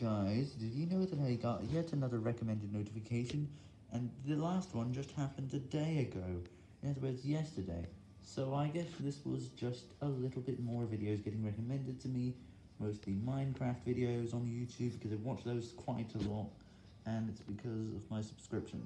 Guys, did you know that I got yet another recommended notification, and the last one just happened a day ago, in other words, yesterday, so I guess this was just a little bit more videos getting recommended to me, mostly Minecraft videos on YouTube, because I watch those quite a lot, and it's because of my subscriptions.